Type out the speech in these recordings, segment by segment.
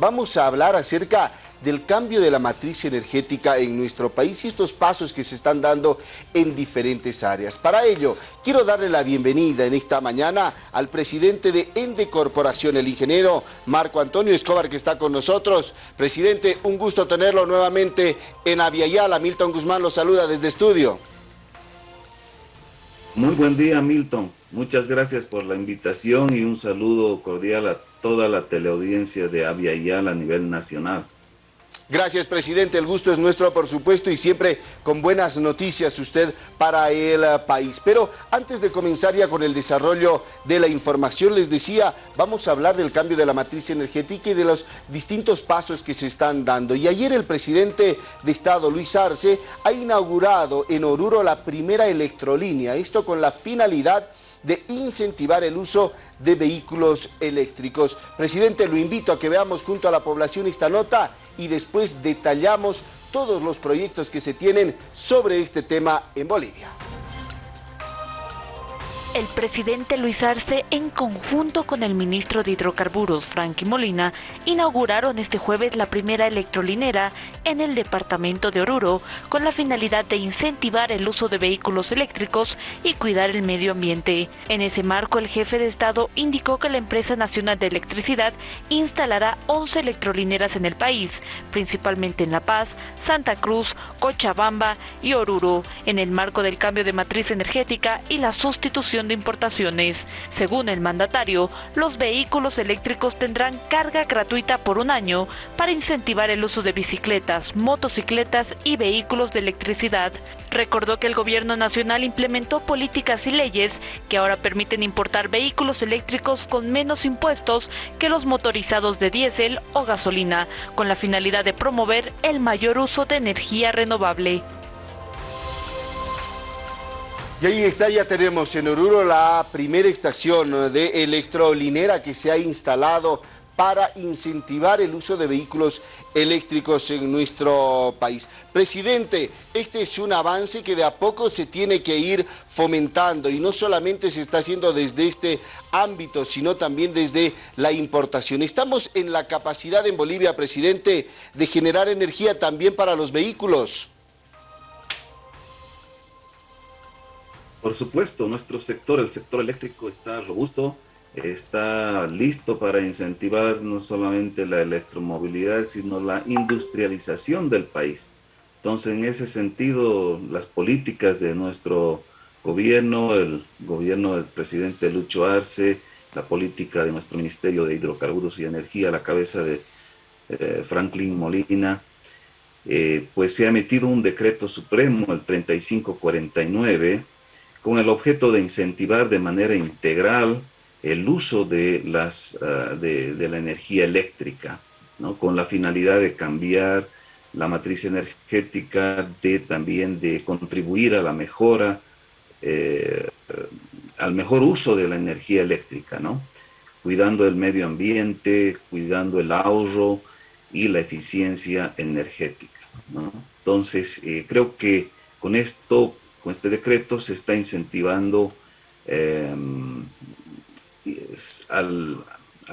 Vamos a hablar acerca del cambio de la matriz energética en nuestro país y estos pasos que se están dando en diferentes áreas. Para ello, quiero darle la bienvenida en esta mañana al presidente de Ende Corporación, el ingeniero Marco Antonio Escobar, que está con nosotros. Presidente, un gusto tenerlo nuevamente en Aviala. Milton Guzmán lo saluda desde estudio. Muy buen día, Milton. Muchas gracias por la invitación y un saludo cordial a toda la teleaudiencia de Aviala a nivel nacional. Gracias, presidente. El gusto es nuestro, por supuesto, y siempre con buenas noticias usted para el país. Pero antes de comenzar ya con el desarrollo de la información, les decía, vamos a hablar del cambio de la matriz energética y de los distintos pasos que se están dando. Y ayer el presidente de Estado, Luis Arce, ha inaugurado en Oruro la primera electrolínea. Esto con la finalidad de incentivar el uso de vehículos eléctricos. Presidente, lo invito a que veamos junto a la población esta nota y después detallamos todos los proyectos que se tienen sobre este tema en Bolivia. El presidente Luis Arce, en conjunto con el ministro de Hidrocarburos, Frankie Molina, inauguraron este jueves la primera electrolinera en el departamento de Oruro, con la finalidad de incentivar el uso de vehículos eléctricos y cuidar el medio ambiente. En ese marco, el jefe de Estado indicó que la Empresa Nacional de Electricidad instalará 11 electrolineras en el país, principalmente en La Paz, Santa Cruz, Cochabamba y Oruro, en el marco del cambio de matriz energética y la sustitución de importaciones. Según el mandatario, los vehículos eléctricos tendrán carga gratuita por un año para incentivar el uso de bicicletas, motocicletas y vehículos de electricidad. Recordó que el gobierno nacional implementó políticas y leyes que ahora permiten importar vehículos eléctricos con menos impuestos que los motorizados de diésel o gasolina, con la finalidad de promover el mayor uso de energía renovable. Y ahí está, ya tenemos en Oruro la primera estación de electrolinera que se ha instalado para incentivar el uso de vehículos eléctricos en nuestro país. Presidente, este es un avance que de a poco se tiene que ir fomentando y no solamente se está haciendo desde este ámbito, sino también desde la importación. Estamos en la capacidad en Bolivia, presidente, de generar energía también para los vehículos. Por supuesto, nuestro sector, el sector eléctrico está robusto, está listo para incentivar no solamente la electromovilidad, sino la industrialización del país. Entonces, en ese sentido, las políticas de nuestro gobierno, el gobierno del presidente Lucho Arce, la política de nuestro Ministerio de Hidrocarburos y Energía, la cabeza de eh, Franklin Molina, eh, pues se ha emitido un decreto supremo, el 3549, con el objeto de incentivar de manera integral el uso de, las, ah, de, la energía eléctrica, ¿no? con la finalidad de cambiar la matriz energética, de también de contribuir a la mejora, eh, al mejor uso de la energía eléctrica, ¿no? cuidando el medio ambiente, cuidando el ahorro y la eficiencia energética. Entonces, eh, creo que con esto con este decreto se está incentivando em, al,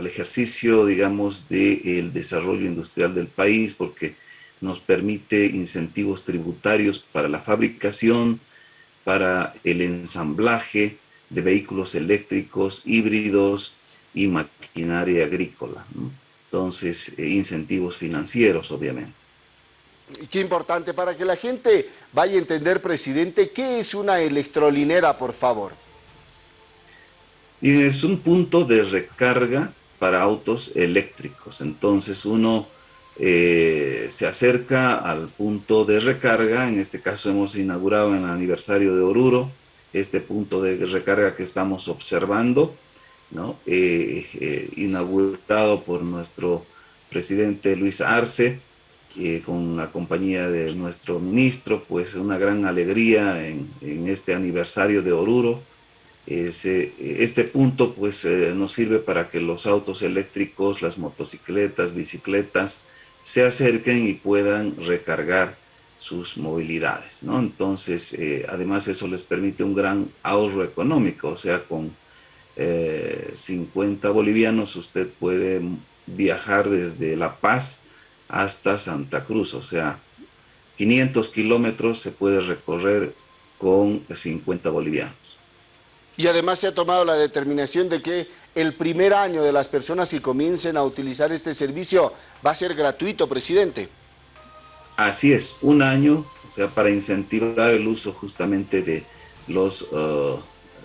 ejercicio, digamos, del desarrollo industrial del país, porque nos permite incentivos tributarios para la fabricación, para el ensamblaje de vehículos eléctricos, híbridos y maquinaria agrícola. Entonces, eh, incentivos financieros, obviamente. Qué importante para que la gente vaya a entender, presidente, ¿qué es una electrolinera, por favor? Es un punto de recarga para autos eléctricos. Entonces uno eh, se acerca al punto de recarga, en este caso hemos inaugurado en el aniversario de Oruro, este punto de recarga que estamos observando, ¿no? Eh, eh, inaugurado por nuestro presidente Luis Arce, eh, con la compañía de nuestro ministro, pues una gran alegría en, este aniversario de Oruro. este punto pues eh, nos sirve para que los autos eléctricos, las motocicletas, bicicletas, se acerquen y puedan recargar sus movilidades. Entonces, eh, además eso les permite un gran ahorro económico, o sea, con 50 bolivianos usted puede viajar desde La Paz hasta Santa Cruz, o sea, 500 kilómetros se puede recorrer con 50 bolivianos. Y además se ha tomado la determinación de que el primer año de las personas que comiencen a utilizar este servicio va a ser gratuito, presidente. Así es, un año, o sea, para incentivar el uso justamente de los, uh,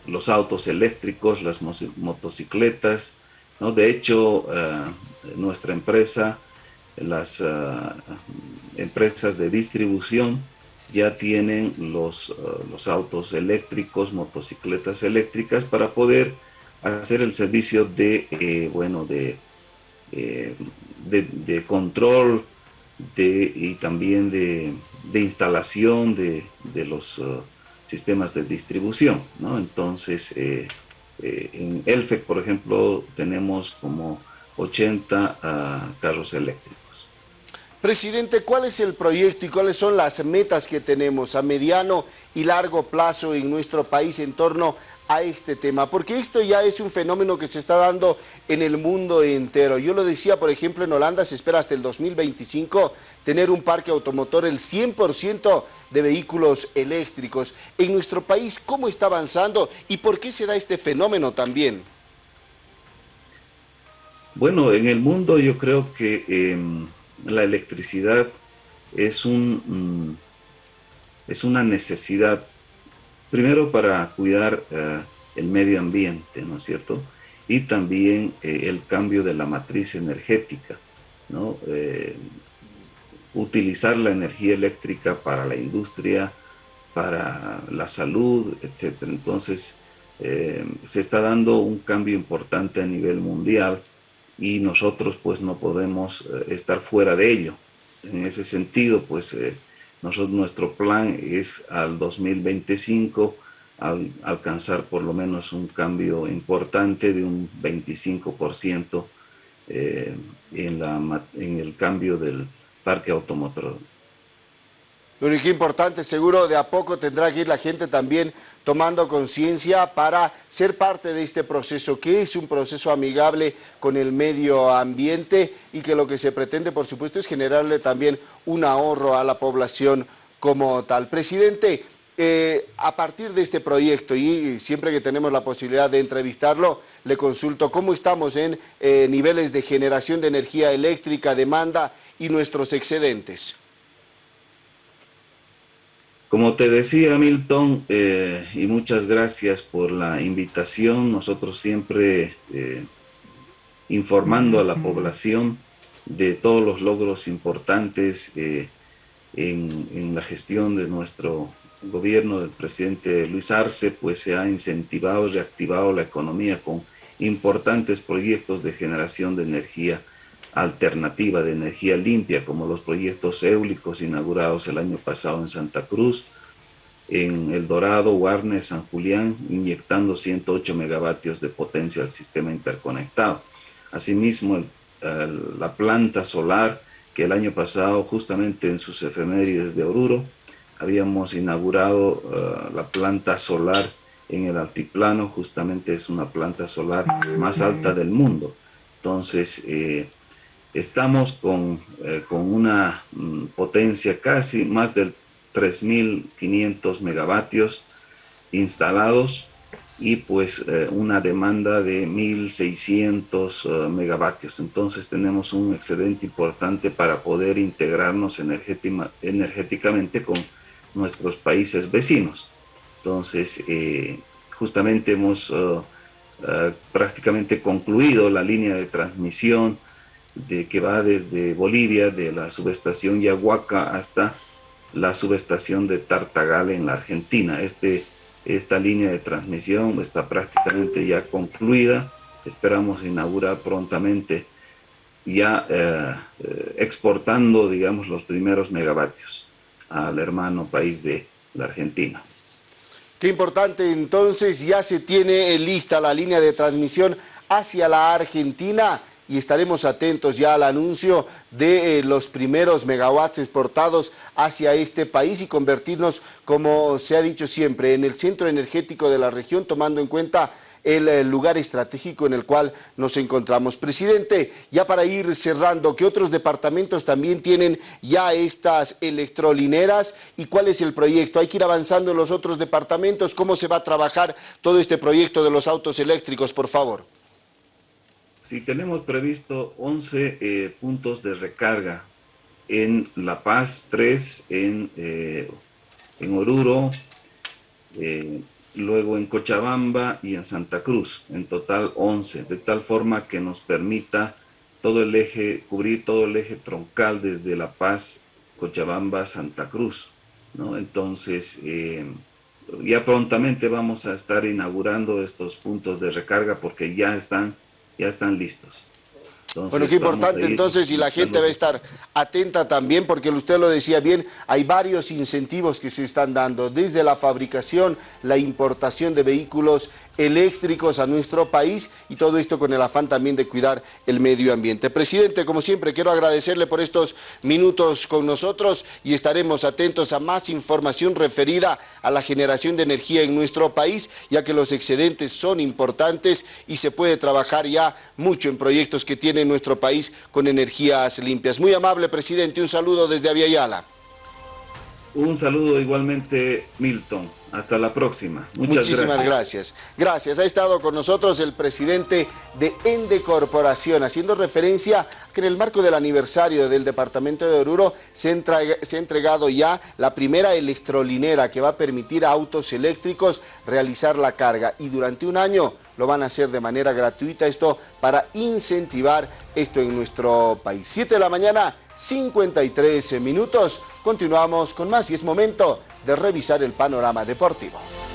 los autos eléctricos, las motocicletas, ¿no? De hecho, uh, nuestra empresa, las uh, empresas de distribución, ya tienen los, los autos eléctricos, motocicletas eléctricas para poder hacer el servicio de, eh, bueno, de, eh, de, de, control de, y también de, de instalación de, de los uh, sistemas de distribución, ¿no? Entonces, eh, en Elfec, por ejemplo, tenemos como 80 uh, carros eléctricos. Presidente, ¿cuál es el proyecto y cuáles son las metas que tenemos a mediano y largo plazo en nuestro país en torno a este tema, porque esto ya es un fenómeno que se está dando en el mundo entero. Yo lo decía, por ejemplo, en Holanda se espera hasta el 2025 tener un parque automotor, el 100% de vehículos eléctricos. En nuestro país, ¿cómo está avanzando y por qué se da este fenómeno también? Bueno, en el mundo yo creo que eh, la electricidad es, un, mm, es una necesidad Primero para cuidar uh, el medio ambiente, ¿no es cierto? Y también eh, el cambio de la matriz energética, ¿no? Eh, utilizar la energía eléctrica para la industria, para la salud, etc. Entonces, eh, se está dando un cambio importante a nivel mundial y nosotros pues no podemos estar fuera de ello. En ese sentido, pues nosotros, nuestro plan es al 2025 al, alcanzar por lo menos un cambio importante de un 25% eh, en, la, en el cambio del parque automotor. Y qué importante, seguro de a poco tendrá que ir la gente también tomando conciencia para ser parte de este proceso, que es un proceso amigable con el medio ambiente y que lo que se pretende, por supuesto, es generarle también un ahorro a la población como tal. Presidente, eh, a partir de este proyecto y siempre que tenemos la posibilidad de entrevistarlo, le consulto cómo estamos en eh, niveles de generación de energía eléctrica, demanda y nuestros excedentes. Como te decía Milton, eh, y muchas gracias por la invitación, nosotros siempre eh, informando a la población de todos los logros importantes eh, en, en, la gestión de nuestro gobierno del presidente Luis Arce, pues se ha incentivado y reactivado la economía con importantes proyectos de generación de energía alternativa de energía limpia, como los proyectos eólicos inaugurados el año pasado en Santa Cruz, en El Dorado, Guarne, San Julián, inyectando 108 megavatios de potencia al sistema interconectado. Asimismo, la planta solar que el año pasado, justamente en sus efemérides de Oruro, habíamos inaugurado uh, la planta solar en el altiplano, justamente es una planta solar más alta del mundo. Entonces, eh, estamos con, eh, con una mm, potencia casi más del 3.500 megavatios instalados y pues eh, una demanda de 1.600 uh, megavatios. Entonces tenemos un excedente importante para poder integrarnos energéticamente con nuestros países vecinos. Entonces eh, justamente hemos prácticamente concluido la línea de transmisión de que va desde Bolivia, de la subestación Yahuaca hasta la subestación de Tartagal en la Argentina. Este, esta línea de transmisión está prácticamente ya concluida. Esperamos inaugurar prontamente ya eh, exportando, digamos, los primeros megavatios al hermano país de la Argentina. Qué importante, entonces ya se tiene lista la línea de transmisión hacia la Argentina y estaremos atentos ya al anuncio de eh, los primeros megawatts exportados hacia este país y convertirnos, como se ha dicho siempre, en el centro energético de la región, tomando en cuenta el, lugar estratégico en el cual nos encontramos. Presidente, ya para ir cerrando, ¿qué otros departamentos también tienen ya estas electrolineras y cuál es el proyecto? ¿Hay que ir avanzando en los otros departamentos? ¿Cómo se va a trabajar todo este proyecto de los autos eléctricos, por favor? Sí, tenemos previsto 11 eh, puntos de recarga en La Paz, 3 en, eh, en Oruro, eh, luego en Cochabamba y en Santa Cruz, en total 11, de tal forma que nos permita todo el eje, cubrir todo el eje troncal desde La Paz, Cochabamba, Santa Cruz. ¿no? Entonces, ya prontamente vamos a estar inaugurando estos puntos de recarga porque ya están ya están listos. bueno, qué importante entonces y la gente va a estar atenta también porque usted lo decía bien, hay varios incentivos que se están dando, desde la fabricación, la importación de vehículos eléctricos a nuestro país y todo esto con el afán también de cuidar el medio ambiente. Presidente, como siempre, quiero agradecerle por estos minutos con nosotros y estaremos atentos a más información referida a la generación de energía en nuestro país, ya que los excedentes son importantes y se puede trabajar ya mucho en proyectos que tiene nuestro país con energías limpias. Muy amable, presidente, un saludo desde Aviala. Un saludo igualmente, Milton. Hasta la próxima. Muchas Muchísimas gracias. gracias. Ha estado con nosotros el presidente de Ende Corporación, haciendo referencia que en el marco del aniversario del departamento de Oruro se, se ha entregado ya la primera electrolinera que va a permitir a autos eléctricos realizar la carga y durante un año lo van a hacer de manera gratuita, esto para incentivar esto en nuestro país. 7 de la mañana, 53 minutos. Continuamos con más y es momento de revisar el panorama deportivo.